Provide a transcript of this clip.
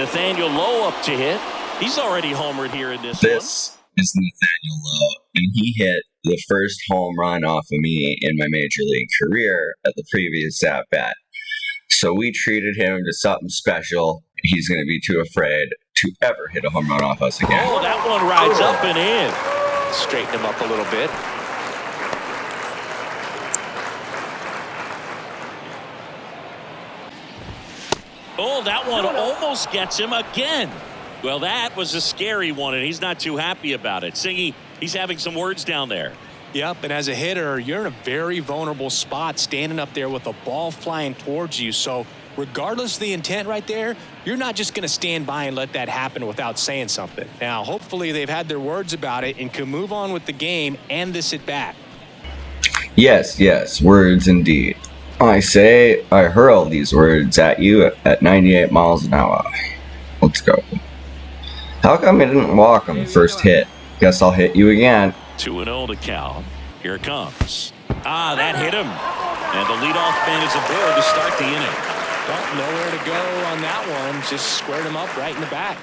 Nathaniel Lowe up to hit. He's already homered here in this, this one. is Nathaniel Lowe, and he hit the first home run off of me in my major league career at the previous at bat. So we treated him to something special. He's going to be too afraid to ever hit a home run off us again. Oh, that one rides oh. up and in. Straighten him up a little bit. Oh, that one almost gets him again. Well, that was a scary one, and he's not too happy about it. Singy, he's having some words down there. Yep, and as a hitter, you're in a very vulnerable spot standing up there with a ball flying towards you. So regardless of the intent right there, you're not just going to stand by and let that happen without saying something. Now, hopefully they've had their words about it and can move on with the game and this at bat. Yes, yes, words indeed. I say I hurl these words at you at 98 miles an hour. Let's go. How come I didn't walk on the first hit? Guess I'll hit you again. 2 0 to Cal. Here it comes. Ah, that hit him. And the leadoff man is aboard to start the inning. Well, nowhere to go on that one. Just squared him up right in the back.